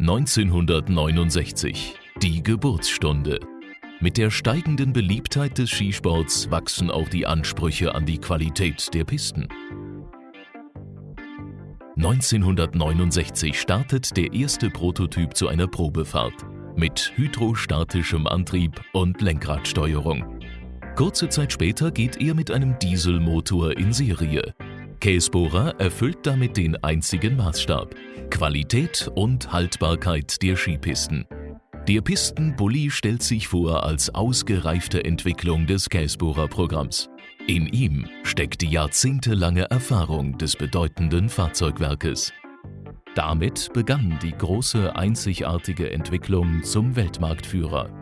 1969, die Geburtsstunde. Mit der steigenden Beliebtheit des Skisports wachsen auch die Ansprüche an die Qualität der Pisten. 1969 startet der erste Prototyp zu einer Probefahrt mit hydrostatischem Antrieb und Lenkradsteuerung. Kurze Zeit später geht er mit einem Dieselmotor in Serie. Käsbohrer erfüllt damit den einzigen Maßstab: Qualität und Haltbarkeit der Skipisten. Der Pistenbully stellt sich vor als ausgereifte Entwicklung des Käsbohrer-Programms. In ihm steckt die jahrzehntelange Erfahrung des bedeutenden Fahrzeugwerkes. Damit begann die große einzigartige Entwicklung zum Weltmarktführer.